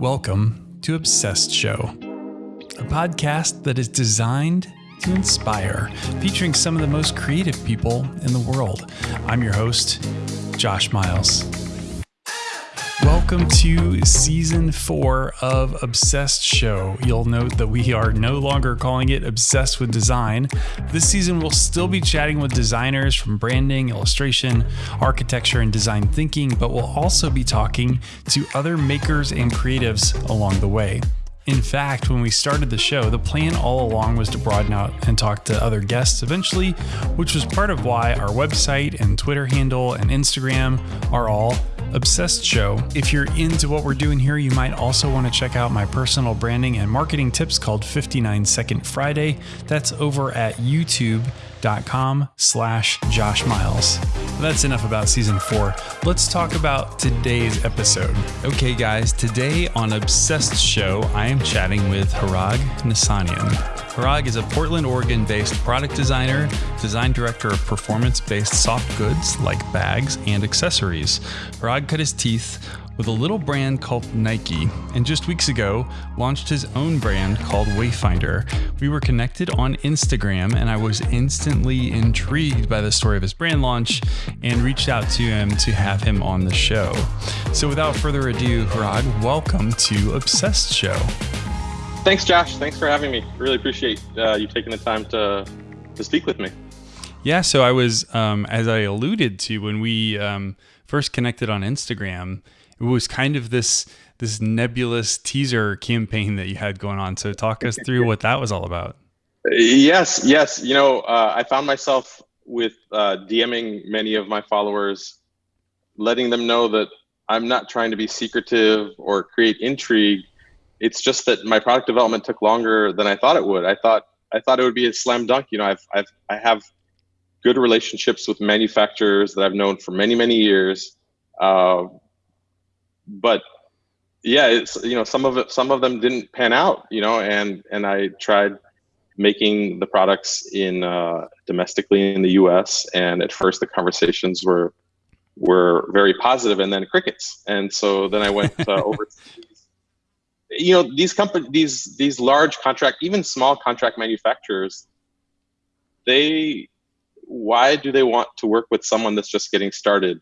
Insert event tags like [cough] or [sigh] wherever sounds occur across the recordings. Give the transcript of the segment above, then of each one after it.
Welcome to Obsessed Show, a podcast that is designed to inspire, featuring some of the most creative people in the world. I'm your host, Josh Miles. Welcome to season four of Obsessed Show. You'll note that we are no longer calling it Obsessed with Design. This season, we'll still be chatting with designers from branding, illustration, architecture, and design thinking, but we'll also be talking to other makers and creatives along the way. In fact, when we started the show, the plan all along was to broaden out and talk to other guests eventually, which was part of why our website and Twitter handle and Instagram are all Obsessed Show. If you're into what we're doing here, you might also want to check out my personal branding and marketing tips called 59 Second Friday. That's over at youtube.com slash Josh Miles. That's enough about season four. Let's talk about today's episode. Okay, guys, today on Obsessed Show, I am chatting with Harag Nasanian. Harag is a Portland, Oregon based product designer, design director of performance based soft goods like bags and accessories. Harag cut his teeth with a little brand called Nike, and just weeks ago launched his own brand called Wayfinder. We were connected on Instagram, and I was instantly intrigued by the story of his brand launch and reached out to him to have him on the show. So, without further ado, Harag, welcome to Obsessed Show. Thanks, Josh. Thanks for having me. Really appreciate uh, you taking the time to to speak with me. Yeah. So I was, um, as I alluded to when we um, first connected on Instagram, it was kind of this this nebulous teaser campaign that you had going on. So talk us through what that was all about. Yes. Yes. You know, uh, I found myself with uh, DMing many of my followers, letting them know that I'm not trying to be secretive or create intrigue it's just that my product development took longer than I thought it would. I thought I thought it would be a slam dunk. You know, I've I've I have good relationships with manufacturers that I've known for many many years, uh, but yeah, it's you know some of it some of them didn't pan out. You know, and and I tried making the products in uh, domestically in the U.S. and at first the conversations were were very positive and then crickets and so then i went uh, [laughs] you know these companies these these large contract even small contract manufacturers they why do they want to work with someone that's just getting started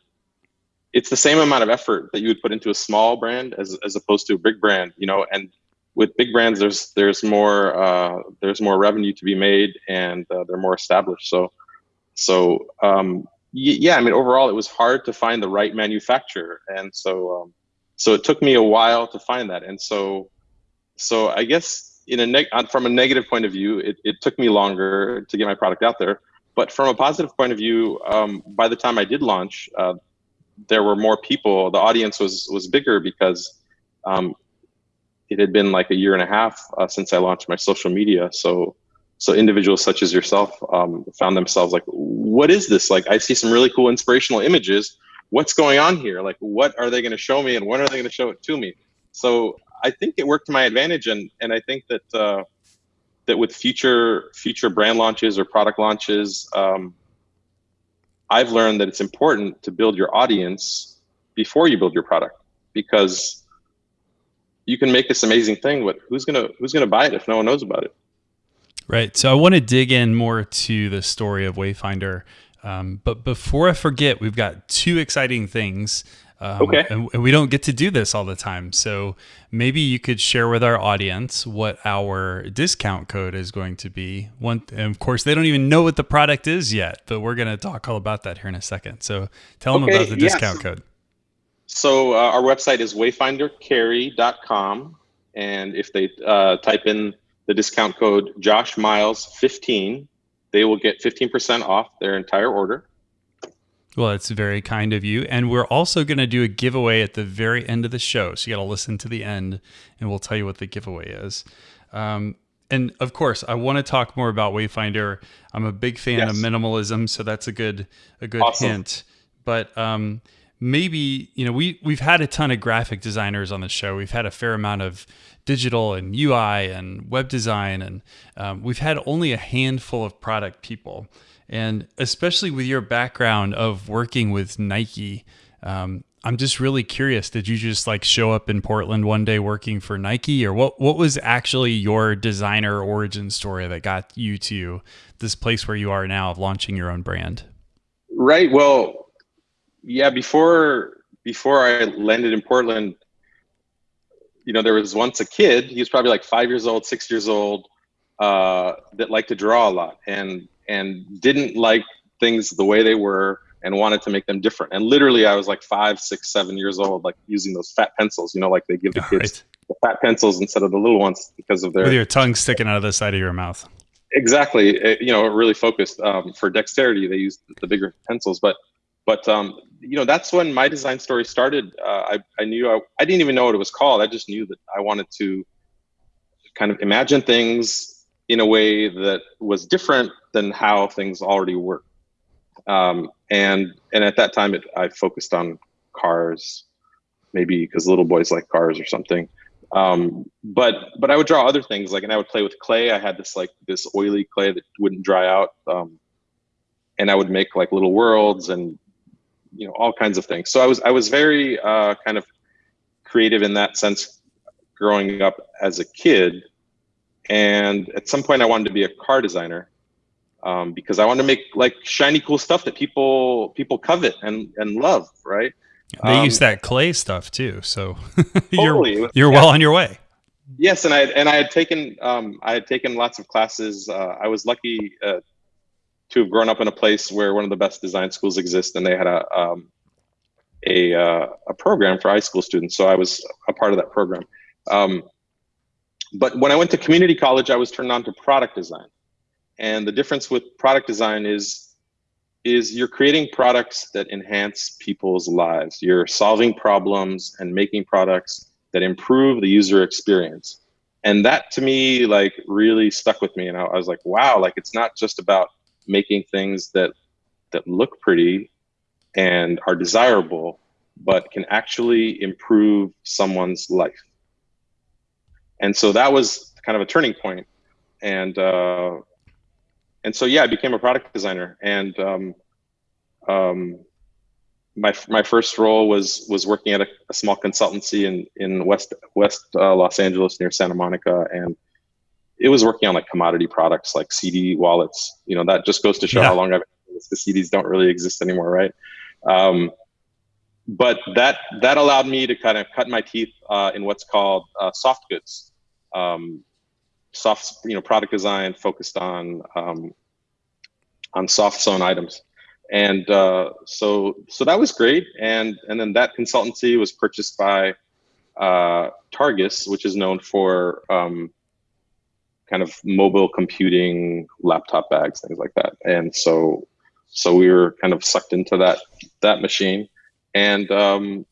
it's the same amount of effort that you would put into a small brand as, as opposed to a big brand you know and with big brands there's there's more uh, there's more revenue to be made and uh, they're more established. So so um, yeah i mean overall it was hard to find the right manufacturer. And so um, so it took me a while to find that. And so so i guess in a neg- from a negative point of view it, it took me longer to get my product out there. But from a positive point of view um, by the time i did launch uh, there were more people the audience was was bigger because um, it had been like a year and a half uh, since i launched my social media so so individuals such as yourself um, found themselves like what is this like i see some really cool inspirational images what's going on here? Like, what are they going to show me, and when are they going to show it to me? So I think it worked to my advantage, and and I think that uh, that with future future brand launches or product launches, um, I've learned that it's important to build your audience before you build your product because you can make this amazing thing, but who's gonna who's gonna buy it if no one knows about it? Right. So I want to dig in more to the story of Wayfinder um, but before I forget, we've got two exciting things. Um, okay. And, and we don't get to do this all the time. So maybe you could share with our audience what our discount code is going to be. One, and of course, they don't even know what the product is yet, but we're going to talk all about that here in a second. So tell okay, them about the discount code. So uh, our website is wayfindercarry.com. And if they uh, type in the discount code Josh Miles 15, they will get 15% off their entire order. Well, it's very kind of you. And we're also going to do a giveaway at the very end of the show. So you got to listen to the end and we'll tell you what the giveaway is. Um, and of course, I want to talk more about Wayfinder. I'm a big fan yes. of minimalism, so that's a good a good awesome. hint. But um, maybe you know we we've had a ton of graphic designers on the show. We've had a fair amount of digital and UI and web design, and um, we've had only a handful of product people. And especially with your background of working with Nike, um, I'm just really curious. Did you just like show up in Portland one day working for Nike, or what? What was actually your designer origin story that got you to this place where you are now of launching your own brand? Right. Well, yeah. Before before I landed in Portland, you know, there was once a kid. He was probably like five years old, six years old, uh, that liked to draw a lot and and didn't like things the way they were and wanted to make them different. And literally, I was like five, six, seven years old, like using those fat pencils. You know, like they give the kids right. the fat pencils instead of the little ones because of their with your tongue sticking out of the side of your mouth. Exactly. It, you know, really focused um, for dexterity. They used the bigger pencils, but but um, you know that's when my design story started. Uh, I I knew I, I didn't even know what it was called. I just knew that I wanted to kind of imagine things in a way that was different than how things already work. Um, and and at that time, it, I focused on cars, maybe because little boys like cars or something. Um, but but I would draw other things like, and I would play with clay. I had this like this oily clay that wouldn't dry out, um, and I would make like little worlds and you know all kinds of things. So I was I was very uh, kind of creative in that sense, growing up as a kid. And at some point, I wanted to be a car designer um, because I want to make like shiny, cool stuff that people people covet and and love, right? They um, use that clay stuff too, so [laughs] totally. you're you're yeah. well on your way. Yes, and I and I had taken um, I had taken lots of classes. Uh, I was lucky uh, to have grown up in a place where one of the best design schools exist, and they had a um, a uh, a program for high school students. So I was a part of that program. Um, but when I went to community college, I was turned on to product design. And the difference with product design is is you're creating products that enhance people's lives. You're solving problems and making products that improve the user experience. And that to me like really stuck with me and I, I was like, wow, like it's not just about making things that that look pretty and are desirable, but can actually improve someone's life. And so that was kind of a turning point. And uh, and so yeah, I became a product designer, and um, um, my my first role was was working at a, a small consultancy in in West West uh, Los Angeles near Santa Monica, and it was working on like commodity products like CD wallets. You know, that just goes to show yeah. how long I've the CDs don't really exist anymore, right? Um, but that that allowed me to kind of cut my teeth uh, in what's called uh, soft goods. Um, soft, you know, product design focused on um, on soft sewn items, and uh, so so that was great. And and then that consultancy was purchased by uh, Targus, which is known for um, kind of mobile computing, laptop bags, things like that. And so so we were kind of sucked into that that machine, and um,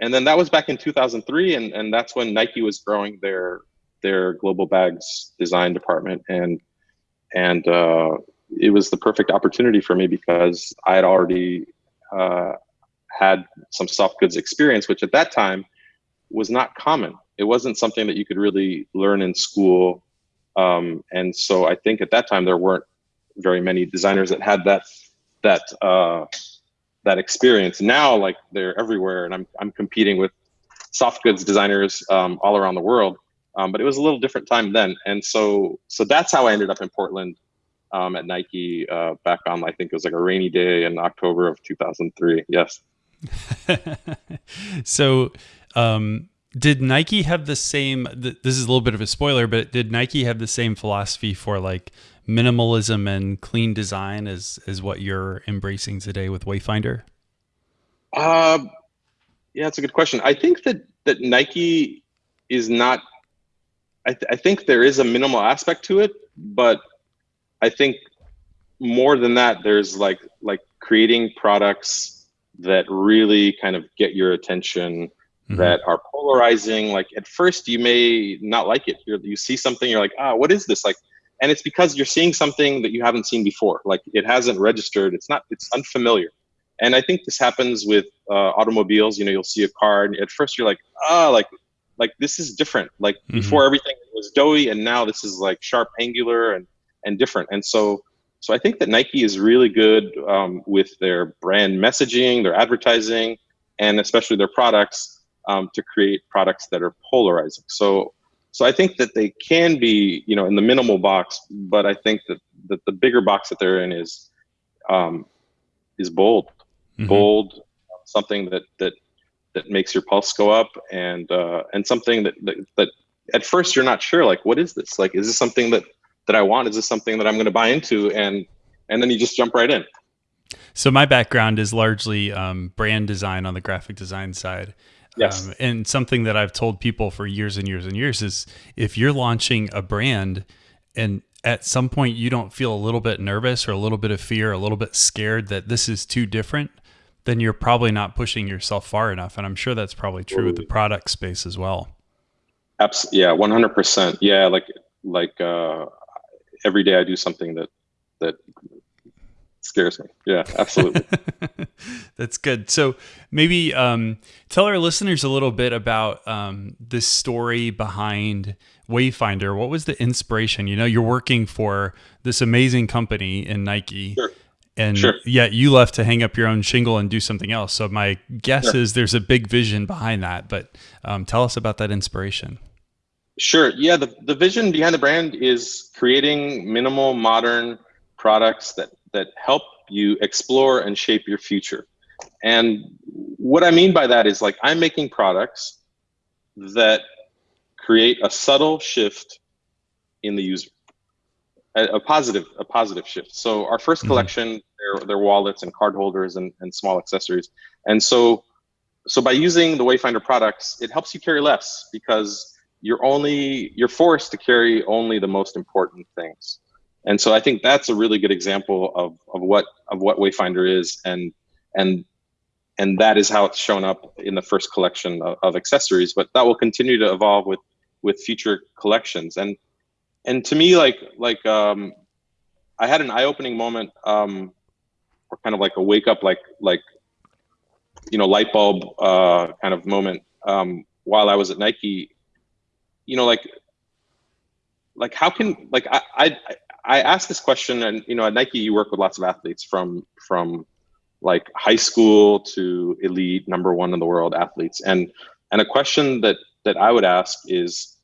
and then that was back in 2003, and and that's when Nike was growing their their global bags design department and and uh, it was the perfect opportunity for me because I had already uh, had some soft goods experience, which at that time was not common. It wasn't something that you could really learn in school, um, and so I think at that time there weren't very many designers that had that that uh, that experience. Now, like they're everywhere, and I'm I'm competing with soft goods designers um, all around the world. Um, but it was a little different time then, and so so that's how I ended up in Portland um, at Nike uh, back on I think it was like a rainy day in October of 2003. Yes. [laughs] so, um, did Nike have the same? This is a little bit of a spoiler, but did Nike have the same philosophy for like minimalism and clean design as as what you're embracing today with Wayfinder? Uh, yeah, that's a good question. I think that that Nike is not I, th- I think there is a minimal aspect to it, but I think more than that, there's like like creating products that really kind of get your attention, mm-hmm. that are polarizing. Like at first, you may not like it. You're, you see something, you're like, ah, what is this? Like, and it's because you're seeing something that you haven't seen before. Like it hasn't registered. It's not. It's unfamiliar. And I think this happens with uh, automobiles. You know, you'll see a car, and at first you're like, ah, like like this is different. Like mm-hmm. before everything was doughy and now this is like sharp angular and and different. And so so I think that Nike is really good um, with their brand messaging, their advertising, and especially their products um, to create products that are polarizing. So, so I think that they can be, you know, in the minimal box, but I think that, that the bigger box that they're in is um, is bold, mm-hmm. bold, something that that that makes your pulse go up, and uh, and something that, that that at first you're not sure, like, what is this? Like, is this something that that I want? Is this something that I'm going to buy into? And and then you just jump right in. So my background is largely um, brand design on the graphic design side. Yes. Um, and something that I've told people for years and years and years is if you're launching a brand and at some point you don't feel a little bit nervous or a little bit of fear, a little bit scared that this is too different, then you're probably not pushing yourself far enough. And I'm sure that's probably true with the product space as well. Absolutely. Yeah, 100%. Yeah, like like uh, every day I do something that that scares me. Yeah, absolutely. [laughs] That's good. So maybe um, tell our listeners a little bit about um, this story behind Wayfinder. What was the inspiration? You know, you're working for this amazing company in Nike. Sure. And sure. yet you left to hang up your own shingle and do something else. So my guess sure. is there's a big vision behind that. But um, tell us about that inspiration. Sure. Yeah. The, the vision behind the brand is creating minimal modern products that that help you explore and shape your future. And what I mean by that is like I'm making products that create a subtle shift in the user, a, a positive, a positive shift. So our 1st mm-hmm. collection, they're, they're wallets and card holders and, and small accessories. And so, so by using the Wayfinder products, it helps you carry less because you're only, you're forced to carry only the most important things. And so I think that's a really good example of, of what of what Wayfinder is, and and and that is how it's shown up in the first collection of, of accessories. But that will continue to evolve with with future collections. And and to me, like like um, I had an eye opening moment, um, or kind of like a wake up, like like you know light bulb uh, kind of moment um, while I was at Nike. You know, like like how can like I, I I asked this question, and you know, at Nike, you work with lots of athletes from from like high school to elite number one in the world athletes, and and a question that that I would ask is,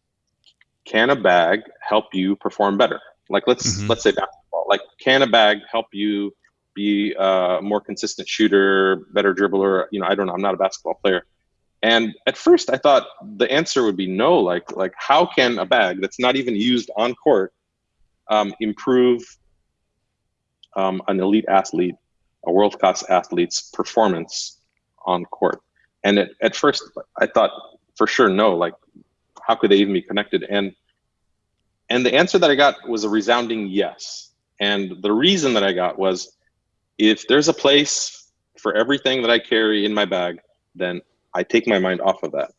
can a bag help you perform better? Like let's mm-hmm. let's say basketball. Like can a bag help you be a more consistent shooter, better dribbler? You know, I don't know. I'm not a basketball player. And at first, I thought the answer would be no. Like like how can a bag that's not even used on court um, improve um, an elite athlete, a world class athlete's performance on court. And at, at first, I thought for sure no. Like, how could they even be connected? And and the answer that I got was a resounding yes. And the reason that I got was, if there's a place for everything that I carry in my bag, then I take my mind off of that.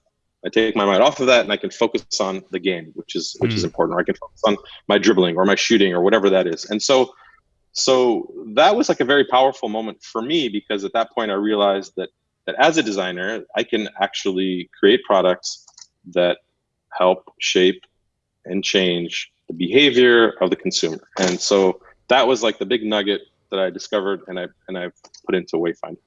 I take my mind off of that and I can focus on the game, which is which mm. is hmm. important. Or I can focus on my dribbling or my shooting or whatever that is. And so so that was like a very powerful moment for me because at that point I realized that that as a designer, I can actually create products that help shape and change the behavior of the consumer. And so that was like the big nugget that I discovered and I and I put into Wayfinder.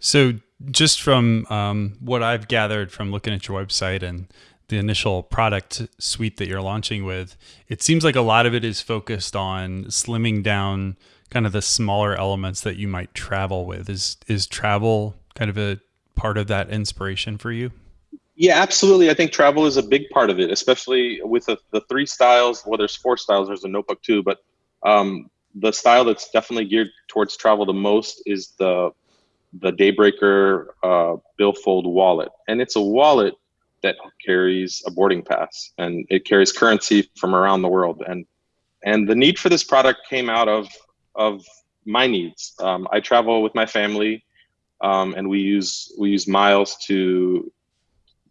So, just from um, what I've gathered from looking at your website and the initial product suite that you're launching with, it seems like a lot of it is focused on slimming down kind of the smaller elements that you might travel with. Is is travel kind of a part of that inspiration for you? Yeah, absolutely. I think travel is a big part of it, especially with the, the three styles. Well, there's four styles. There's a notebook too, but um, the style that's definitely geared towards travel the most is the the Daybreaker uh, billfold wallet, and it's a wallet that carries a boarding pass and it carries currency from around the world. And and the need for this product came out of of my needs. Um, I travel with my family, um, and we use we use miles to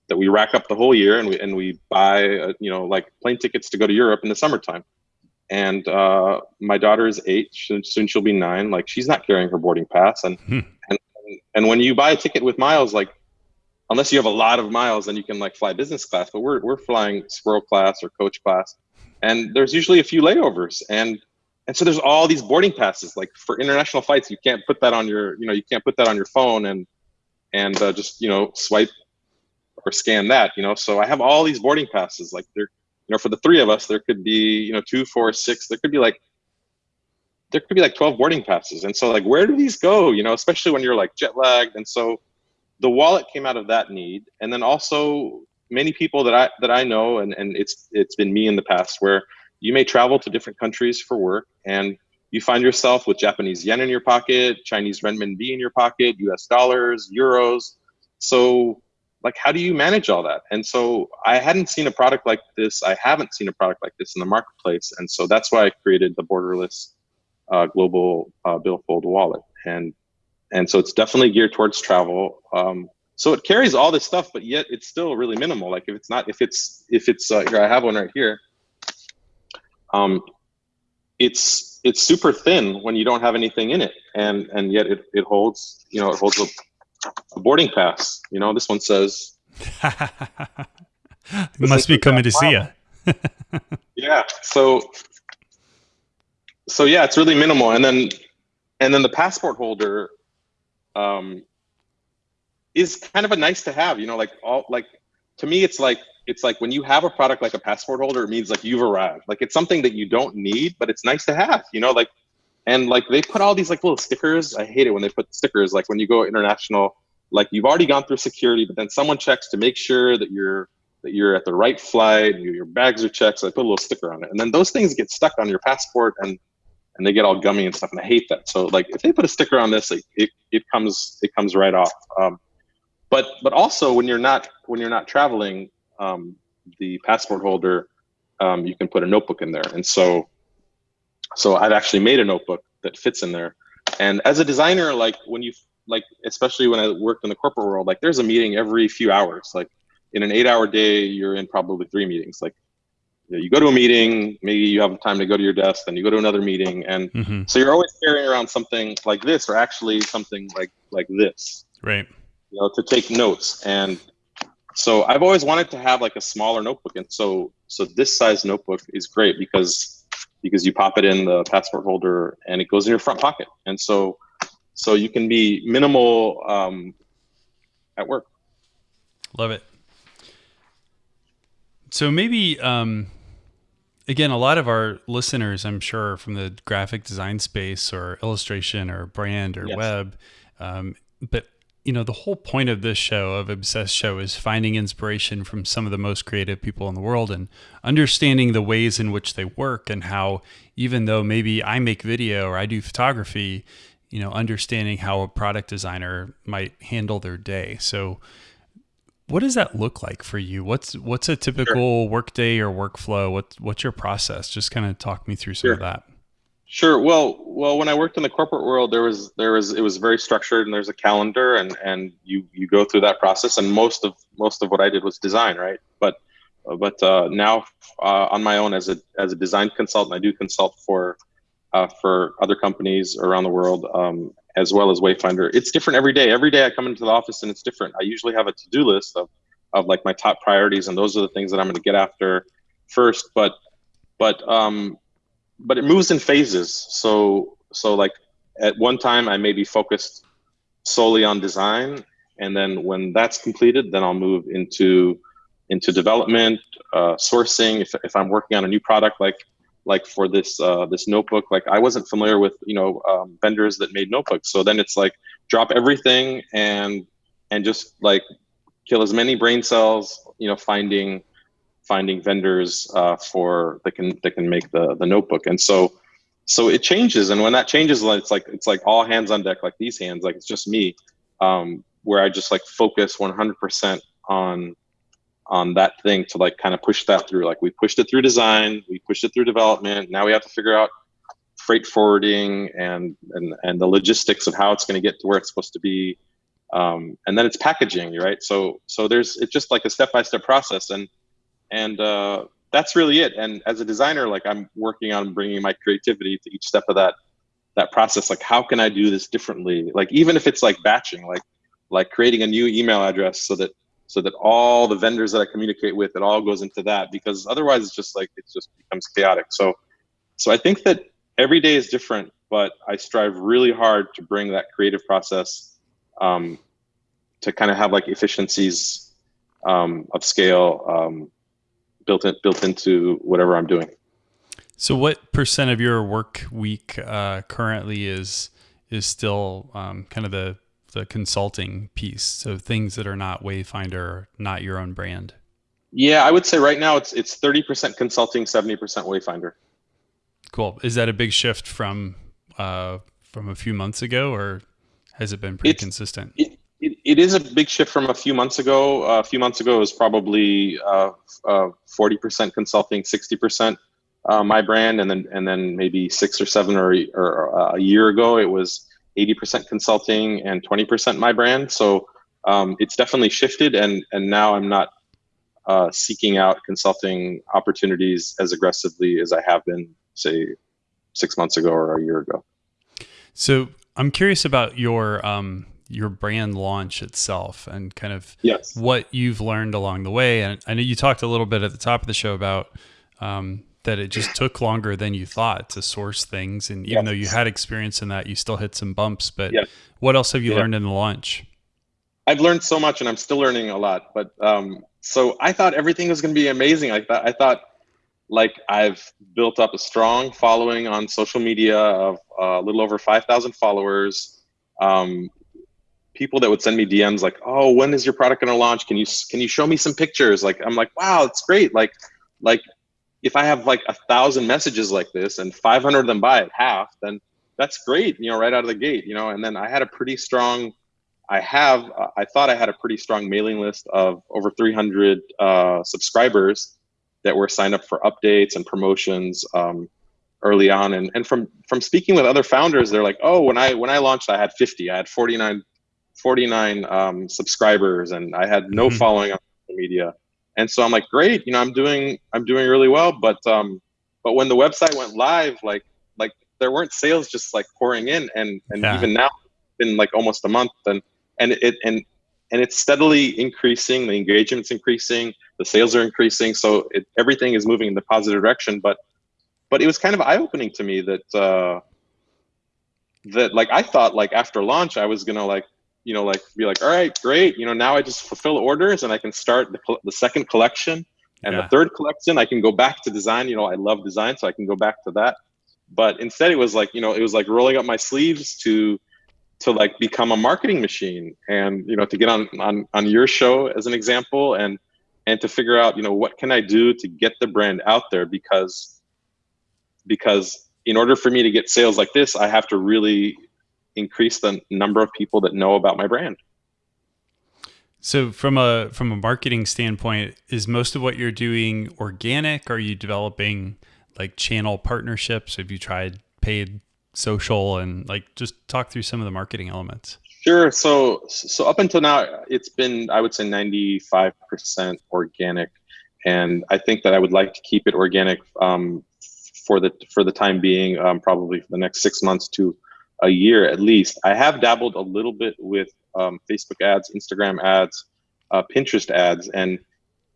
that we rack up the whole year, and we and we buy uh, you know like plane tickets to go to Europe in the summertime. And uh, my daughter is eight, soon she'll be nine. Like she's not carrying her boarding pass, and hmm. and and when you buy a ticket with miles, like unless you have a lot of miles, then you can like fly business class. But we're we're flying squirrel class or coach class, and there's usually a few layovers, and and so there's all these boarding passes. Like for international flights, you can't put that on your you know you can't put that on your phone, and and uh, just you know swipe or scan that. You know, so I have all these boarding passes. Like there, you know, for the three of us, there could be you know two, four, six. There could be like there could be like 12 boarding passes. And so like, where do these go? You know, especially when you're like jet lagged. And so the wallet came out of that need. And then also many people that I, that I know, and, and it's, it's been me in the past where you may travel to different countries for work and you find yourself with Japanese yen in your pocket, Chinese renminbi in your pocket, US dollars, euros. So like, how do you manage all that? And so I hadn't seen a product like this. I haven't seen a product like this in the marketplace. And so that's why I created the borderless uh, global uh, billfold wallet, and and so it's definitely geared towards travel. Um, so it carries all this stuff, but yet it's still really minimal. Like if it's not, if it's if it's uh, here, I have one right here. Um, it's it's super thin when you don't have anything in it, and and yet it it holds you know it holds a, a boarding pass. You know this one says. [laughs] must be coming to see you. [laughs] yeah. So so yeah, it's really minimal. And then and then the passport holder um, is kind of a nice to have. You know, like all like to me, it's like it's like when you have a product like a passport holder, it means like you've arrived. Like it's something that you don't need, but it's nice to have. You know, like and like they put all these like little stickers. I hate it when they put stickers. Like when you go international, like you've already gone through security, but then someone checks to make sure that you're that you're at the right flight, your bags are checked. So I put a little sticker on it, and then those things get stuck on your passport and and they get all gummy and stuff, and I hate that. So like if they put a sticker on this, it it, it comes it comes right off. Um, but but also when you're not when you're not traveling, um, the passport holder, um, you can put a notebook in there, and so so I've actually made a notebook that fits in there. And as a designer, like when you like especially when I worked in the corporate world, like there's a meeting every few hours. Like in an eight-hour day, you're in probably three meetings. Like you go to a meeting, maybe you have time to go to your desk, then you go to another meeting, and mm-hmm. so you're always carrying around something like this, or actually something like like this, right? You know, to take notes. And so I've always wanted to have like a smaller notebook, and so so this size notebook is great because because you pop it in the passport holder and it goes in your front pocket, and so so you can be minimal um, at work. Love it. So maybe um, again, a lot of our listeners, I'm sure, from the graphic design space or illustration or brand or yes. web. Um, but you know, the whole point of this show, of Obsessed Show, is finding inspiration from some of the most creative people in the world and understanding the ways in which they work and how, even though maybe I make video or I do photography, you know, understanding how a product designer might handle their day. So, what does that look like for you? What's what's a typical sure. workday or workflow? What's what's your process? Just kind of talk me through some sure. of that. Sure. Well, well, when I worked in the corporate world, there was there was it was very structured, and there's a calendar, and and you you go through that process. And most of most of what I did was design, right? But but uh, now uh, on my own as a as a design consultant, I do consult for uh, for other companies around the world, um, as well as Wayfinder. It's different every day. Every day I come into the office and it's different. I usually have a to-do list of, of like my top priorities, and those are the things that I'm going to get after first. But but um, but it moves in phases. So so like at one time I may be focused solely on design, and then when that's completed, then I'll move into into development, uh, sourcing. If if I'm working on a new product, like like for this uh, this notebook. Like i wasn't familiar with you know um, vendors that made notebooks. So then it's like drop everything and and just like kill as many brain cells you know finding finding vendors uh, for that can that can make the the notebook. And so so it changes. And when that changes it's like it's like all hands on deck like these hands like it's just me um, where i just like focus 100% on on that thing to like kind of push that through. Like we pushed it through design, we pushed it through development. Now we have to figure out freight forwarding and and and the logistics of how it's going to get to where it's supposed to be. Um, and then it's packaging, right? So so there's it's just like a step by step process, and and uh, that's really it. And as a designer, like I'm working on bringing my creativity to each step of that that process. Like how can I do this differently? Like even if it's like batching, like like creating a new email address so that so that all the vendors that I communicate with, it all goes into that because otherwise it's just like, it just becomes chaotic. So, so I think that every day is different, but I strive really hard to bring that creative process um, to kind of have like efficiencies um, of scale um, built in, built into whatever I'm doing. So, what percent of your work week uh, currently is is still um, kind of the the consulting piece? So things that are not Wayfinder, not your own brand. Yeah, I would say right now it's it's thirty percent consulting, seventy percent Wayfinder. Cool. Is that a big shift from uh, from a few months ago, or has it been pretty it's, consistent? It, it, it is a big shift from a few months ago. Uh, a few months ago, it was probably uh, uh, forty percent consulting, sixty percent uh, my brand, and then and then maybe six or seven or, or uh, a year ago, it was eighty percent consulting and twenty percent my brand. So um, it's definitely shifted, and and now I'm not uh, seeking out consulting opportunities as aggressively as I have been, say, six months ago or a year ago. So I'm curious about your um, your brand launch itself and kind of yes. what you've learned along the way. And I know you talked a little bit at the top of the show about um, that it just took longer than you thought to source things. And even though you had experience in that, you still hit some bumps. But yes. what else have you yeah. learned in the launch? I've learned so much, and I'm still learning a lot. But um, so I thought everything was going to be amazing. I thought I thought like I've built up a strong following on social media of uh, a little over 5,000 followers. Um, people that would send me DMs like, "Oh, when is your product going to launch? Can you can you show me some pictures?" Like I'm like, "Wow, it's great!" Like like if I have like a thousand messages like this and 500 of them buy it half, then that's great, you know, right out of the gate, you know. And then I had a pretty strong, I have, I thought I had a pretty strong mailing list of over 300 uh, subscribers that were signed up for updates and promotions um, early on. And and from from speaking with other founders, they're like, oh, when I when I launched, I had 50, I had 49, 49 um, subscribers, and I had no mm-hmm. following on social media and so I'm like, great, you know, I'm doing I'm doing really well. But um, but when the website went live, like like there weren't sales just like pouring in, and and yeah. even now, in like almost a month, and and it and and it's steadily increasing. The engagement's increasing, the sales are increasing, so it, everything is moving in the positive direction. But but it was kind of eye opening to me that uh, that like I thought like after launch I was gonna like you know, like be like, all right, great. You know, now I just fulfill orders and I can start the, the second collection and yeah. the third collection. I can go back to design. You know, I love design, so I can go back to that. But instead, it was like, you know, it was like rolling up my sleeves to to like become a marketing machine and you know to get on on on your show as an example and and to figure out you know what can i do to get the brand out there because because in order for me to get sales like this i have to really increase the number of people that know about my brand. So from a from a marketing standpoint, is most of what you're doing organic? Are you developing like channel partnerships? Have you tried paid social and like just talk through some of the marketing elements? Sure. So so up until now, it's been I would say 95% organic, and I think that I would like to keep it organic um, for the for the time being, um, probably for the next six months to a year at least. I have dabbled a little bit with um, Facebook ads, Instagram ads, uh, Pinterest ads, and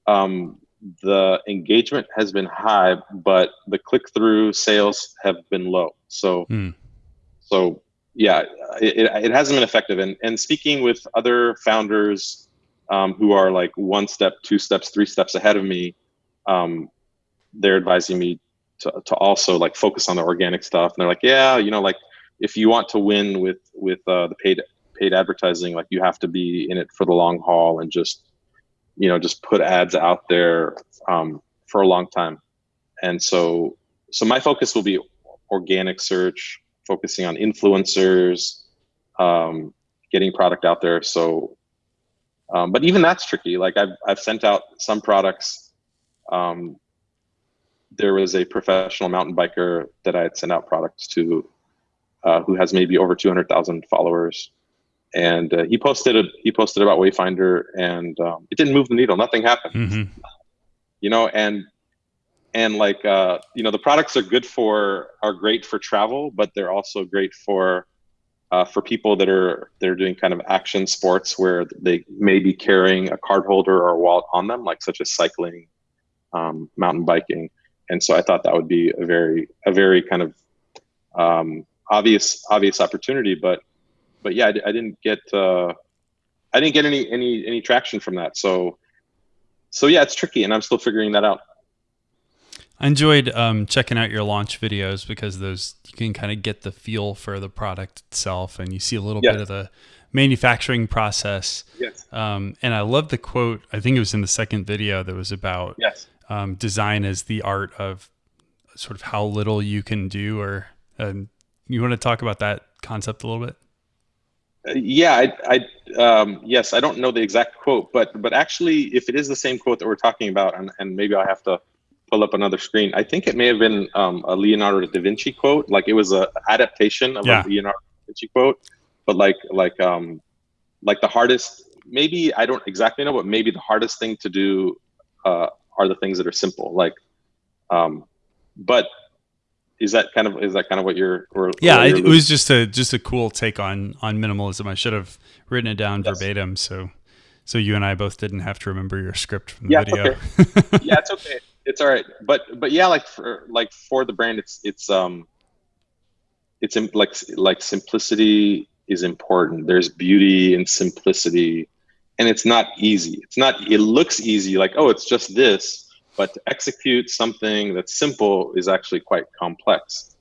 um, the engagement has been high, but the click-through sales have been low. So, mm. so yeah, it, it hasn't been effective. And and speaking with other founders um, who are like one step, two steps, three steps ahead of me, um, they're advising me to, to also like focus on the organic stuff. And they're like, yeah, you know, like if you want to win with with uh, the paid paid advertising, like you have to be in it for the long haul and just you know just put ads out there um, for a long time. And so so my focus will be organic search, focusing on influencers, um, getting product out there. So, um, but even that's tricky. Like I've I've sent out some products. Um, there was a professional mountain biker that I had sent out products to uh, who has maybe over 200,000 followers. And uh, he posted a, he posted about Wayfinder, and um, it didn't move the needle. Nothing happened. Mm-hmm. You know, and and like uh, you know, the products are good for are great for travel, but they're also great for uh, for people that are they're doing kind of action sports where they may be carrying a card holder or a wallet on them, like such as cycling, um, mountain biking. And so I thought that would be a very a very kind of um, obvious obvious opportunity, but but yeah, I, I didn't get uh, I didn't get any any any traction from that. So so yeah, it's tricky, and I'm still figuring that out. I enjoyed um, checking out your launch videos because those you can kind of get the feel for the product itself, and you see a little yes. bit of the manufacturing process. Yes. Um, and I love the quote. I think it was in the second video that was about yes. um, design as the art of sort of how little you can do. Or you want to talk about that concept a little bit? Uh, yeah, I, I um, yes, I don't know the exact quote, but but actually, if it is the same quote that we're talking about, and, and maybe I have to pull up another screen. I think it may have been um, a Leonardo da Vinci quote. Like it was a adaptation of yeah. a Leonardo da Vinci quote, but like like um like the hardest maybe I don't exactly know, but maybe the hardest thing to do uh, are the things that are simple. Like, um, but is that kind of is that kind of what you're? Or, yeah, or it was just a just a cool take on on minimalism. I should have written it down yes. verbatim, so so you and I both didn't have to remember your script from the yeah, video. Okay. [laughs] yeah, it's okay. It's all right. But but yeah, like for like for the brand, it's it's um it's like like simplicity is important. There's beauty in simplicity, and it's not easy. It's not. It looks easy, like oh, it's just this but to execute something that's simple is actually quite complex.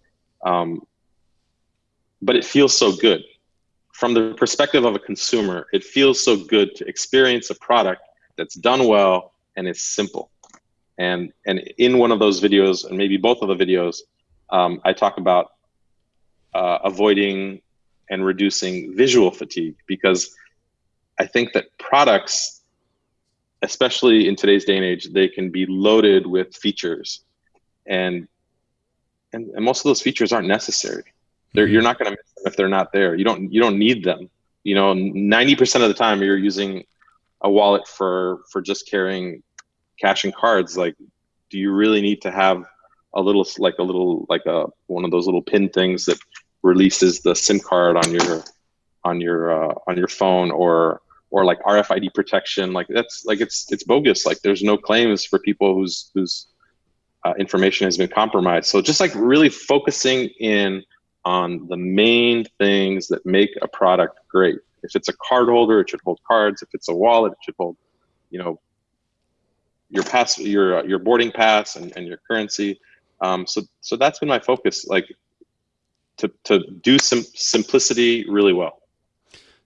Um, but it feels so good. From the perspective of a consumer, it feels so good to experience a product that's done well and is simple. And, and in one of those videos, and maybe both of the videos, um, I talk about uh, avoiding and reducing visual fatigue because I think that products especially in today's day and age, they can be loaded with features, and and, and most of those features aren't necessary. They're, mm-hmm. You're not going to miss them if they're not there. You don't you don't need them. You know, ninety percent of the time you're using a wallet for for just carrying cash and cards. Like, do you really need to have a little like a little like a one of those little pin things that releases the SIM card on your on your uh, on your phone or or like RFID protection. Like that's like it's it's bogus. Like there's no claims for people whose whose uh, information has been compromised. So just like really focusing in on the main things that make a product great. If it's a card holder, it should hold cards. If it's a wallet, it should hold, you know, your pass, your uh, your boarding pass, and, and your currency. Um, so so that's been my focus, like to to do some simplicity really well.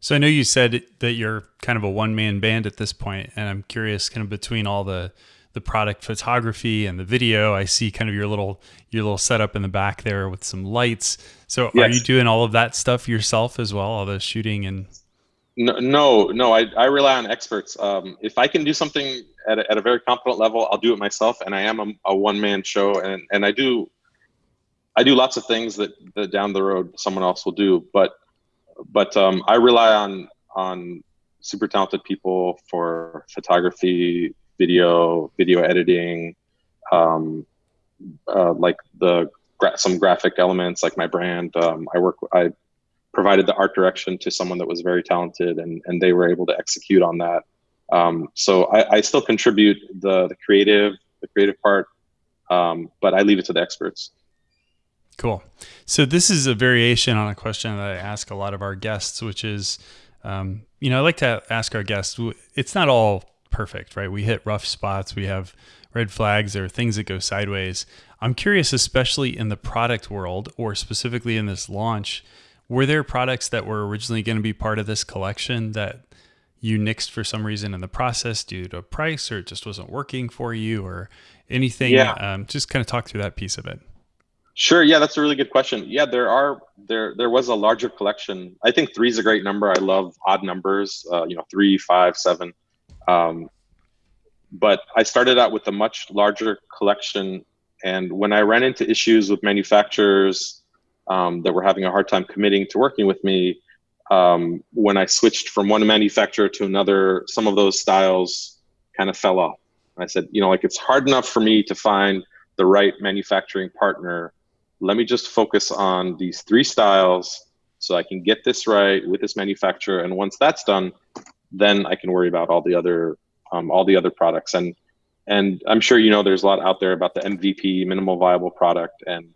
So I know you said that you're kind of a one man band at this point, and I'm curious, kind of between all the the product photography and the video, I see kind of your little your little setup in the back there with some lights. So yes. are you doing all of that stuff yourself as well, all the shooting and? No, no, no. I, I rely on experts. Um, if I can do something at a, at a very competent level, I'll do it myself. And I am a, a one man show, and and I do I do lots of things that, that down the road someone else will do. But but um, I rely on on super talented people for photography, video, video editing, um, uh, like the some graphic elements, like my brand. Um, I work. I provided the art direction to someone that was very talented, and and they were able to execute on that. Um, so I, I, still contribute the the creative the creative part, um, but I leave it to the experts. Cool. So this is a variation on a question that I ask a lot of our guests, which is, um, you know, I like to ask our guests. It's not all perfect, right? We hit rough spots. We have red flags. There are things that go sideways. I'm curious, especially in the product world, or specifically in this launch, were there products that were originally going to be part of this collection that you nixed for some reason in the process due to price, or it just wasn't working for you, or anything? Yeah. Um, just kind of talk through that piece of it. Sure. Yeah, that's a really good question. Yeah, there are there there was a larger collection. I think three is a great number. I love odd numbers. Uh, you know, three, five, seven. Um, but I started out with a much larger collection, and when I ran into issues with manufacturers um, that were having a hard time committing to working with me, um, when I switched from one manufacturer to another, some of those styles kind of fell off. I said, you know, like it's hard enough for me to find the right manufacturing partner let me just focus on these three styles so I can get this right with this manufacturer. And once that's done, then I can worry about all the other um, all the other products. And and I'm sure you know there's a lot out there about the MVP, minimal viable product, and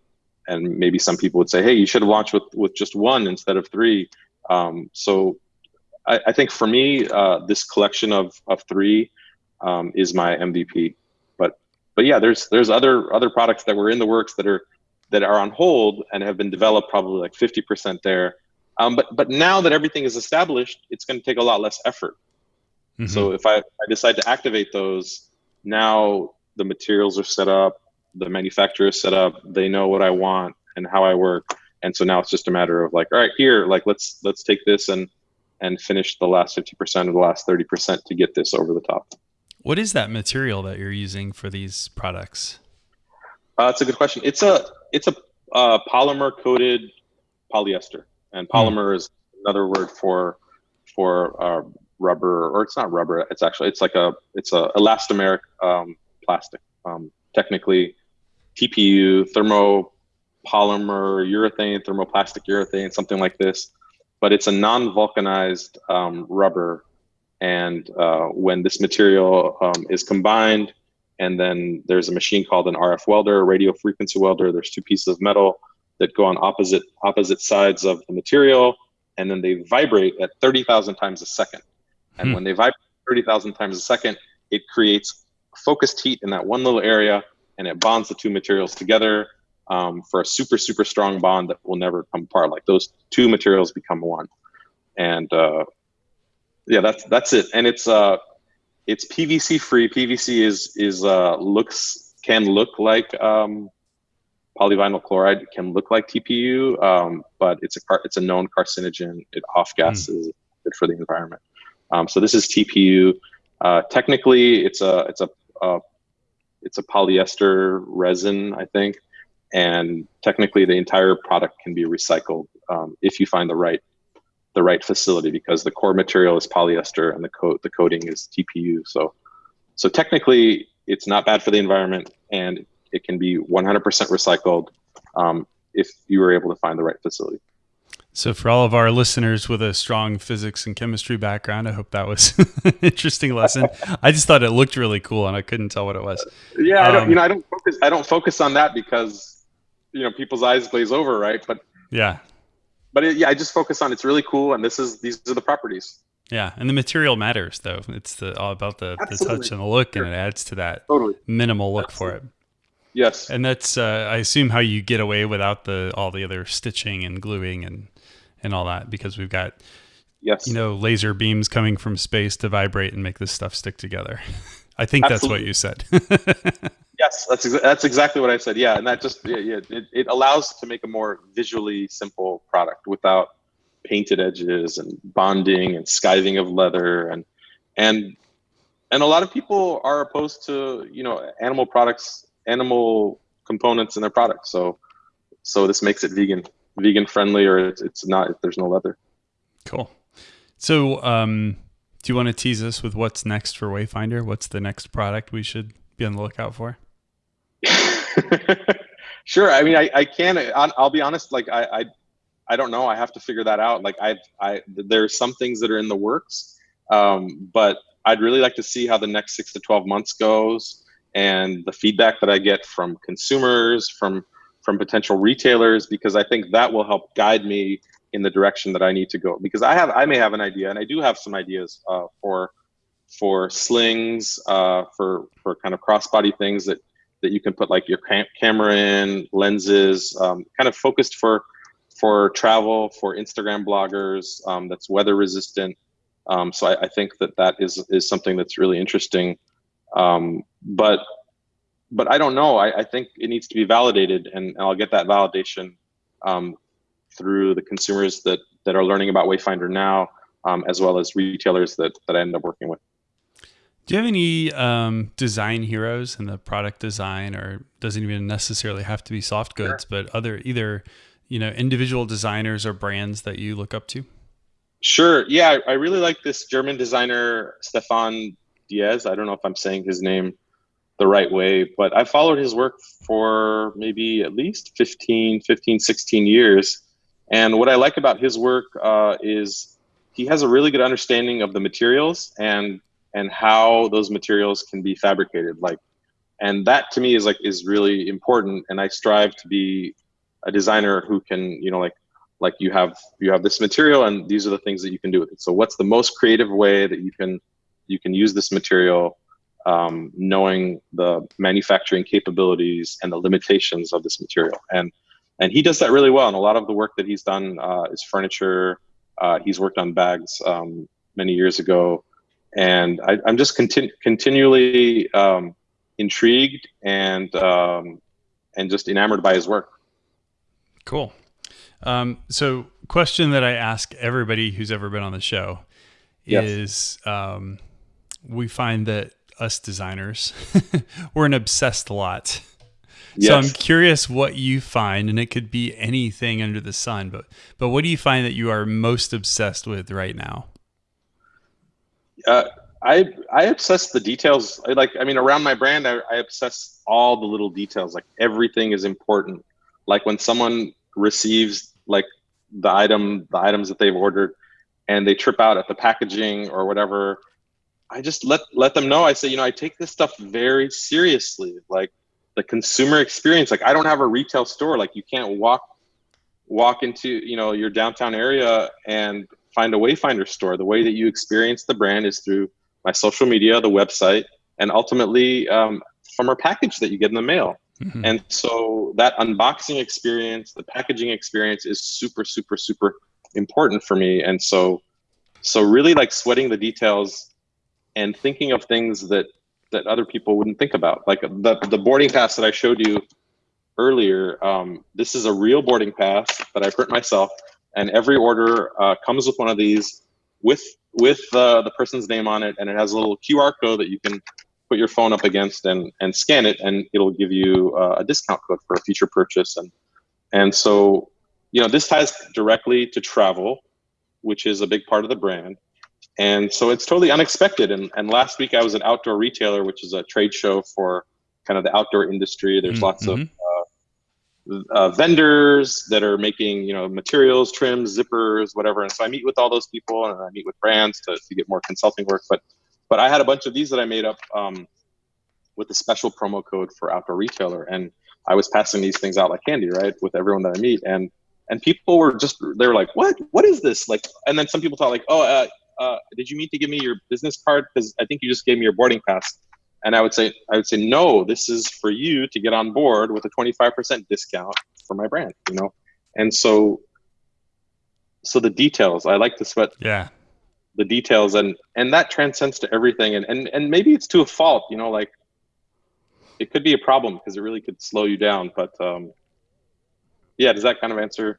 and maybe some people would say, hey, you should have launched with with just one instead of three. Um, so I, I think for me, uh, this collection of of three um, is my MVP. But but yeah, there's there's other other products that were in the works that are that are on hold and have been developed probably like 50% there. Um, but but now that everything is established, it's going to take a lot less effort. Mm-hmm. So if I, I decide to activate those, now the materials are set up, the manufacturer is set up, they know what I want and how I work, and so now it's just a matter of like, all right, here, like let's let's take this and and finish the last 50% or the last 30% to get this over the top. What is that material that you're using for these products? Uh, it's a good question. It's a it's a uh, polymer coated polyester, and hmm. polymer mm. is another word for for uh, rubber, or it's not rubber. It's actually it's like a it's a elastomeric um, plastic. Um, technically, TPU, thermopolymer urethane, thermoplastic urethane, something like this. But it's a non-vulcanized um, rubber, and uh, when this material um, is combined and then there's a machine called an RF welder, a radio frequency welder. There's two pieces of metal that go on opposite opposite sides of the material, and then they vibrate at 30,000 times a second. And hmm. when they vibrate 30,000 times a second, it creates focused heat in that one little area, and it bonds the two materials together um, for a super super strong bond that will never come apart. Like those two materials become one, and uh, yeah, that's that's it. And it's uh, it's PVC free. PVC is is uh, looks can look like um, polyvinyl chloride, can look like TPU, um, but it's a car, it's a known carcinogen. It off gases, mm. good for the environment. Um, so this is TPU. Uh, technically, it's a it's a uh, it's a polyester resin, I think, and technically the entire product can be recycled um, if you find the right the right facility because the core material is polyester and the coat the coating is TPU. So so technically it's not bad for the environment and it can be 100% recycled um, if you were able to find the right facility. So for all of our listeners with a strong physics and chemistry background, I hope that was [laughs] an interesting lesson. [laughs] I just thought it looked really cool and I couldn't tell what it was. Yeah, um, I don't, um, you know, I don't focus I don't focus on that because you know people's eyes glaze over, right? But yeah, but it, yeah, I just focus on it's really cool, and this is these are the properties. Yeah, and the material matters though. It's the, all about the, the touch and the look, sure. and it adds to that totally. minimal look Absolutely. for it. Yes, and that's uh, I assume how you get away without the all the other stitching and gluing and and all that because we've got yes you know laser beams coming from space to vibrate and make this stuff stick together. [laughs] I think Absolutely. that's what you said. [laughs] Yes, that's exa- that's exactly what I said. Yeah, and that just yeah, yeah it, it allows to make a more visually simple product without painted edges and bonding and skiving of leather and and and a lot of people are opposed to you know animal products, animal components in their products. So so this makes it vegan vegan friendly or it's, it's not there's no leather. Cool. So um, do you want to tease us with what's next for Wayfinder? What's the next product we should be on the lookout for? [laughs] sure. I mean, I, I can. I'll be honest. Like, I, I, I don't know. I have to figure that out. Like, I, I, there's some things that are in the works, um, but I'd really like to see how the next six to twelve months goes, and the feedback that I get from consumers, from from potential retailers, because I think that will help guide me in the direction that I need to go. Because I have, I may have an idea, and I do have some ideas uh, for for slings, uh, for for kind of crossbody things that that you can put like your cam- camera in, lenses, um, kind of focused for for travel, for Instagram bloggers. Um, that's weather resistant. Um, so I, I, think that that is is something that's really interesting. Um, but but I don't know. I, I, think it needs to be validated, and, and I'll get that validation um, through the consumers that that are learning about Wayfinder now, um, as well as retailers that that I end up working with. Do you have any um, design heroes in the product design, or doesn't even necessarily have to be soft goods, sure. but other either you know individual designers or brands that you look up to? Sure. Yeah, I really like this German designer Stefan Diaz. I don't know if I'm saying his name the right way, but I followed his work for maybe at least 15, 15, 16 years. And what I like about his work uh, is he has a really good understanding of the materials and and how those materials can be fabricated like and that to me is like is really important. And i strive to be a designer who can you know like like you have you have this material and these are the things that you can do with it. So what's the most creative way that you can you can use this material um, knowing the manufacturing capabilities and the limitations of this material? And and he does that really well. And a lot of the work that he's done uh, is furniture. Uh, he's worked on bags um, many years ago. And I, am just continu- continually um, intrigued and um, and just enamored by his work. Cool. Um, so, question that I ask everybody who's ever been on the show yes. is um, we find that us designers, [laughs] we're an obsessed lot. Yes. So I'm curious what you find, and it could be anything under the sun, but but what do you find that you are most obsessed with right now? Uh, I I obsess the details. I like I mean, around my brand, I, I obsess all the little details. Like everything is important. Like when someone receives like the item the items that they've ordered and they trip out at the packaging or whatever i just let let them know i say you know i take this stuff very seriously like the consumer experience like i don't have a retail store like you can't walk walk into you know your downtown area and find a wayfinder store the way that you experience the brand is through my social media the website and ultimately um, from our package that you get in the mail Mm-hmm. And so that unboxing experience, the packaging experience is super, super, super important for me. And so, so really like sweating the details and thinking of things that, that other people wouldn't think about. Like the, the boarding pass that I showed you earlier, um, this is a real boarding pass that I print myself. And every order uh, comes with one of these with with uh, the person's name on it, and it has a little QR code that you can put your phone up against and and scan it, and it'll give you uh, a discount code for a future purchase. And and so, you know, this ties directly to travel, which is a big part of the brand. And so it's totally unexpected. And and last week I was at Outdoor Retailer, which is a trade show for kind of the outdoor industry. There's mm-hmm. lots of mm-hmm. uh, uh, vendors that are making you know materials, trims, zippers, whatever. And so I meet with all those people, and I meet with brands to, to get more consulting work. But but I had a bunch of these that I made up um, with a special promo code for Outdoor Retailer, and I was passing these things out like candy, right, with everyone that I meet, and and people were just they were like, "What? What is this?" Like, and then some people thought like, "Oh, uh, uh, did you mean to give me your business card? Because I think you just gave me your boarding pass." And I would say, I would say, no, this is for you to get on board with a 25% discount for my brand, you know? And so, so the details, I like to sweat yeah the details and and that transcends to everything and and, and maybe it's to a fault you know like it could be a problem because it really could slow you down but um yeah does that kind of answer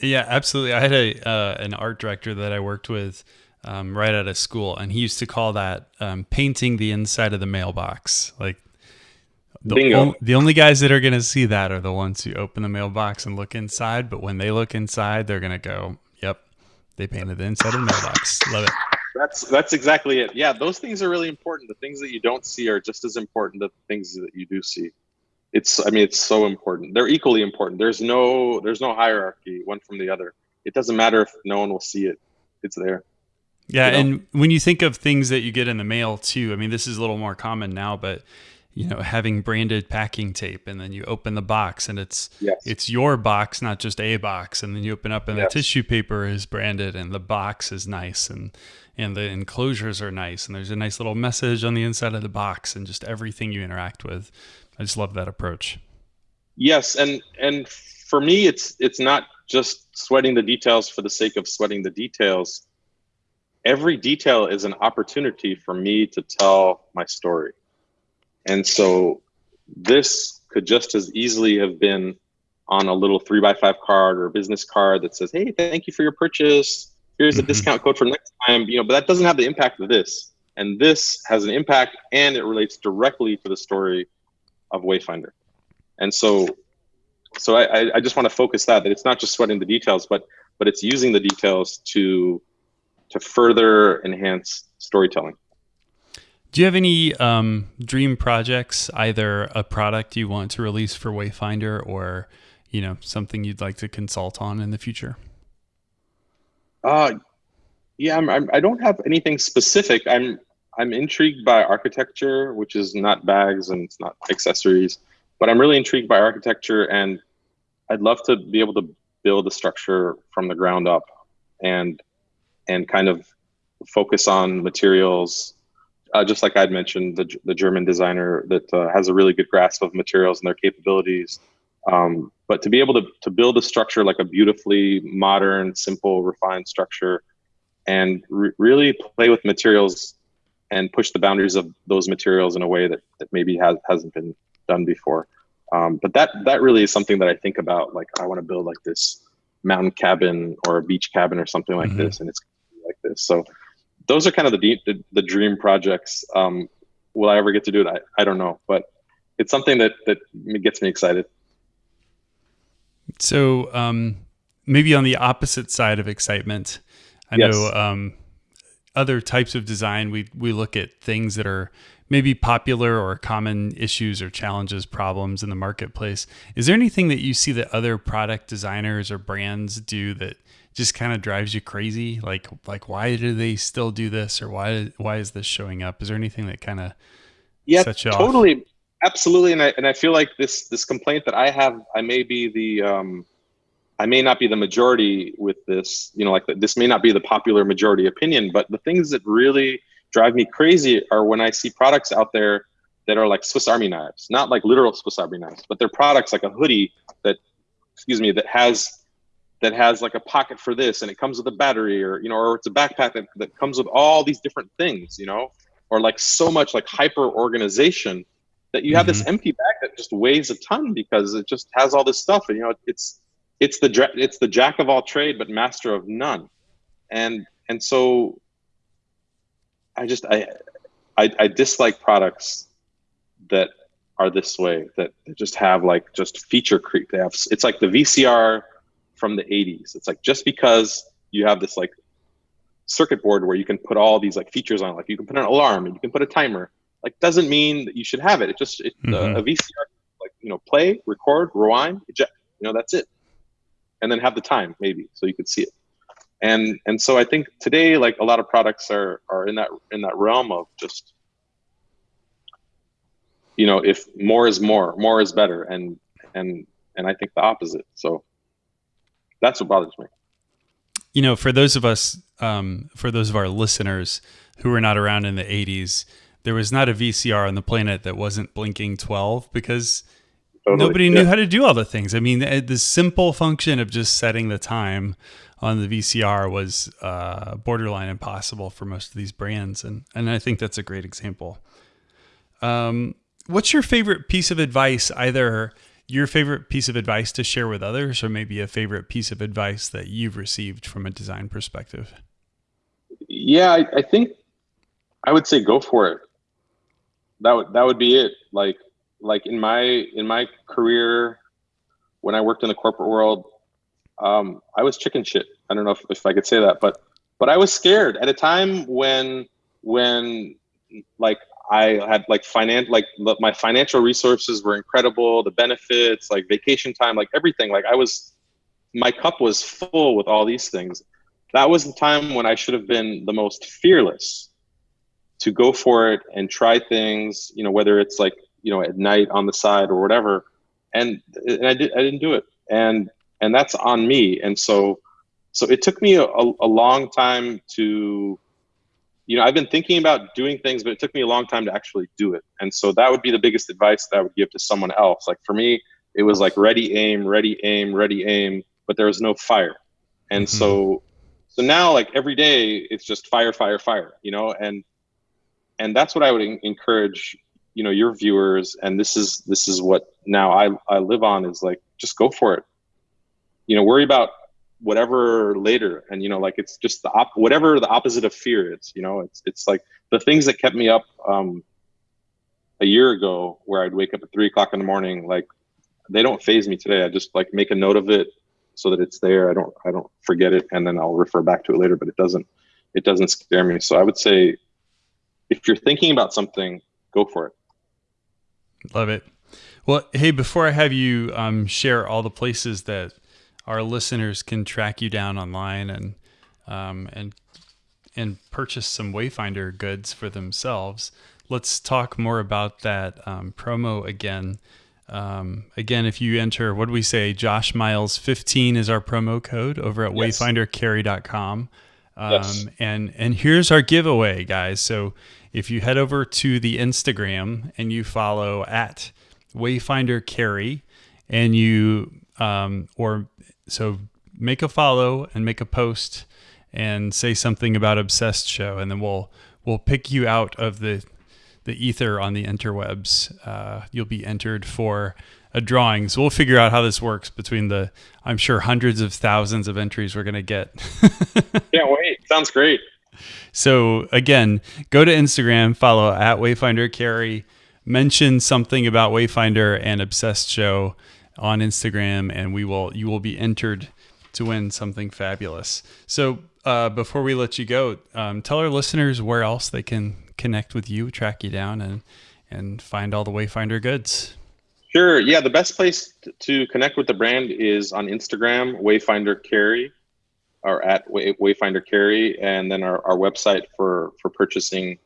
yeah absolutely i had a uh, an art director that i worked with um, right out of school and he used to call that um, painting the inside of the mailbox like the, Bingo. the only guys that are going to see that are the ones who open the mailbox and look inside but when they look inside they're going to go yep they painted the inside of the mailbox. Love it. That's that's exactly it. Yeah, those things are really important. The things that you don't see are just as important as the things that you do see. It's I mean it's so important. They're equally important. There's no there's no hierarchy one from the other. It doesn't matter if no one will see it. It's there. Yeah, you know? and when you think of things that you get in the mail too, I mean this is a little more common now, but you know having branded packing tape and then you open the box and it's yes. it's your box not just a box and then you open up and yes. the tissue paper is branded and the box is nice and and the enclosures are nice and there's a nice little message on the inside of the box and just everything you interact with i just love that approach yes and and for me it's it's not just sweating the details for the sake of sweating the details every detail is an opportunity for me to tell my story and so this could just as easily have been on a little three by five card or a business card that says, "Hey, thank you for your purchase. Here's a mm-hmm. discount code for next time." You know, but that doesn't have the impact of this. And this has an impact, and it relates directly to the story of Wayfinder. And so, so I, I just want to focus that that it's not just sweating the details, but but it's using the details to to further enhance storytelling. Do you have any um, dream projects, either a product you want to release for Wayfinder or, you know, something you'd like to consult on in the future? Uh, yeah, I'm, I'm, I do not have anything specific. I'm I'm intrigued by architecture, which is not bags and it's not accessories, but I'm really intrigued by architecture, and I'd love to be able to build a structure from the ground up and and kind of focus on materials uh, just like I'd mentioned, the, the German designer that uh, has a really good grasp of materials and their capabilities. Um, but to be able to, to build a structure like a beautifully modern, simple, refined structure and re really play with materials and push the boundaries of those materials in a way that, that maybe has, hasn't been done before. Um, but that that really is something that I think about. Like I want to build like this mountain cabin or a beach cabin or something like mm -hmm. this, and it's like this. So those are kind of the deep, the, the dream projects. Um, will I ever get to do it? I, I don't know, but it's something that that gets me excited. So um, maybe on the opposite side of excitement, I yes. know um, other types of design. We we look at things that are maybe popular or common issues or challenges, problems in the marketplace. Is there anything that you see that other product designers or brands do that just kind of drives you crazy? Like like why do they still do this or why why is this showing up? Is there anything that kind of yeah totally off? absolutely and I and I feel like this this complaint that I have I may be the um I may not be the majority with this, you know, like this may not be the popular majority opinion, but the things that really drive me crazy are when I see products out there that are like Swiss Army knives, not like literal Swiss Army knives, but they're products like a hoodie that, excuse me, that has that has like a pocket for this and it comes with a battery or you know or it's a backpack that, that comes with all these different things you know or like so much like hyper organization that you have mm-hmm. this empty bag that just weighs a ton because it just has all this stuff and you know it's it's the it's the jack of all trade but master of none and and so i just i i, I dislike products that are this way that just have like just feature creep they have it's like the vcr from the 80s. It's like just because you have this like circuit board where you can put all these like features on, like you can put an alarm and you can put a timer, like doesn't mean that you should have it. It just it, mm-hmm. uh, a VCR like you know play, record, rewind, eject. You know that's it, and then have the time maybe so you could see it. And and so I think today like a lot of products are are in that in that realm of just you know if more is more, more is better, and and and I think the opposite. So that's what bothers me. You know, for those of us, um, for those of our listeners who were not around in the 80s, there was not a VCR on the planet that wasn't blinking 12 because totally. nobody knew how to do all the things. I mean, the simple function of just setting the time on the VCR was uh, borderline impossible for most of these brands. And, and I think that's a great example. Um, what's your favorite piece of advice, either your favorite piece of advice to share with others, or maybe a favorite piece of advice that you've received from a design perspective? Yeah, I, I think I would say go for it. That would that would be it. Like like in my in my career, when I worked in the corporate world, um, I was chicken shit. I don't know if, if I could say that, but but I was scared at a time when when like I had like finance, like my financial resources were incredible. The benefits, like vacation time, like everything. Like I was, my cup was full with all these things. That was the time when I should have been the most fearless to go for it and try things. You know, whether it's like you know at night on the side or whatever. And and I did I didn't do it. And and that's on me. And so so it took me a, a long time to you know, I've been thinking about doing things, but it took me a long time to actually do it. And so that would be the biggest advice that I would give to someone else. Like for me, it was like ready, aim, ready, aim, ready, aim, but there was no fire. And mm-hmm. so, so now like every day it's just fire, fire, fire, you know, and, and that's what I would encourage, you know, your viewers. And this is, this is what now I, I live on is like, just go for it. You know, worry about whatever later and you know like it's just the op- whatever the opposite of fear is you know it's it's like the things that kept me up um a year ago where i'd wake up at three o'clock in the morning like they don't phase me today i just like make a note of it so that it's there i don't i don't forget it and then i'll refer back to it later but it doesn't it doesn't scare me so i would say if you're thinking about something go for it love it well hey before i have you um, share all the places that our listeners can track you down online and um, and and purchase some Wayfinder goods for themselves. Let's talk more about that um, promo again. Um, again, if you enter, what do we say? Josh Miles 15 is our promo code over at yes. wayfindercarry.com. Um, yes. And and here's our giveaway, guys. So if you head over to the Instagram and you follow at Wayfinder Carry, and you um, or so make a follow and make a post and say something about Obsessed Show, and then we'll we'll pick you out of the the ether on the interwebs. Uh, you'll be entered for a drawing. So we'll figure out how this works between the, I'm sure, hundreds of thousands of entries we're going to get. [laughs] Can't wait. Sounds great. So again, go to Instagram, follow at Wayfinder Carry, mention something about Wayfinder and Obsessed Show on Instagram, and we will you will be entered to win something fabulous. So uh, before we let you go, um, tell our listeners where else they can connect with you, track you down, and and find all the Wayfinder goods. Sure. Yeah, the best place to connect with the brand is on Instagram, Wayfinder Carry, or at Wayfinder Carry, and then our, our website for for purchasing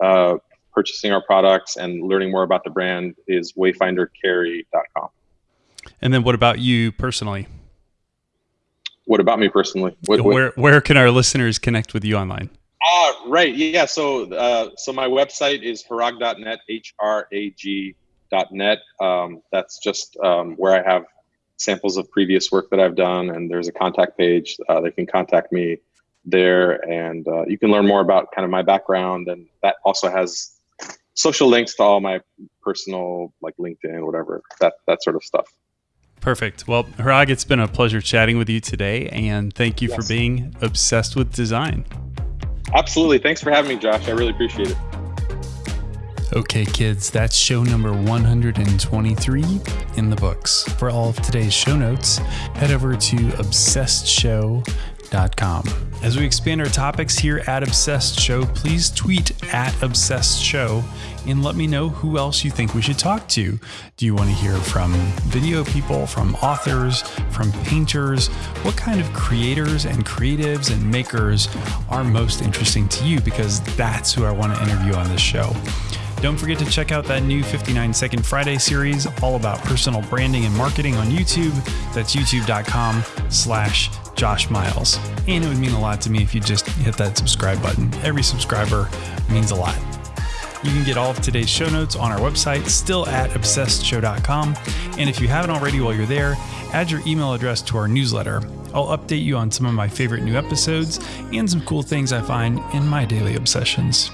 uh, purchasing our products and learning more about the brand is wayfindercarry.com. And then, what about you personally? What about me personally? What, where where can our listeners connect with you online? Ah, uh, right. Yeah. So uh, so my website is hrag.net, H R A G net. Um, that's just um, where I have samples of previous work that I've done, and there's a contact page. Uh, they can contact me there, and uh, you can learn more about kind of my background, and that also has social links to all my personal, like LinkedIn, whatever that that sort of stuff. Perfect. Well, Hrag, it's been a pleasure chatting with you today, and thank you yes. for being obsessed with design. Absolutely. Thanks for having me, Josh. I really appreciate it. Okay, kids, that's show number 123 in the books. For all of today's show notes, head over to obsessedshow.com. As we expand our topics here at Obsessed Show, please tweet at Obsessed Show and let me know who else you think we should talk to. Do you want to hear from video people, from authors, from painters? What kind of creators and creatives and makers are most interesting to you? Because that's who I want to interview on this show. Don't forget to check out that new 59 Second Friday series all about personal branding and marketing on YouTube. That's youtube.com slash Josh Miles. And it would mean a lot to me if you just hit that subscribe button. Every subscriber means a lot. You can get all of today's show notes on our website, still at obsessedshow.com. And if you haven't already while you're there, add your email address to our newsletter. I'll update you on some of my favorite new episodes and some cool things I find in my daily obsessions.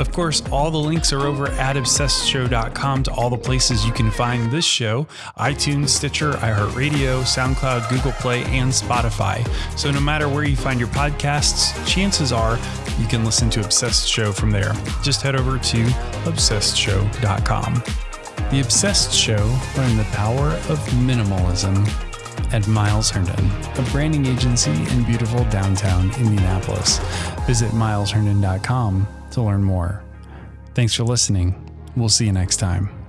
Of course, all the links are over at obsessedshow.com to all the places you can find this show iTunes, Stitcher, iHeartRadio, SoundCloud, Google Play, and Spotify. So no matter where you find your podcasts, chances are you can listen to Obsessed Show from there. Just head over to obsessedshow.com. The Obsessed Show learn the power of minimalism at Miles Herndon, a branding agency in beautiful downtown Indianapolis. Visit milesherndon.com to learn more. Thanks for listening. We'll see you next time.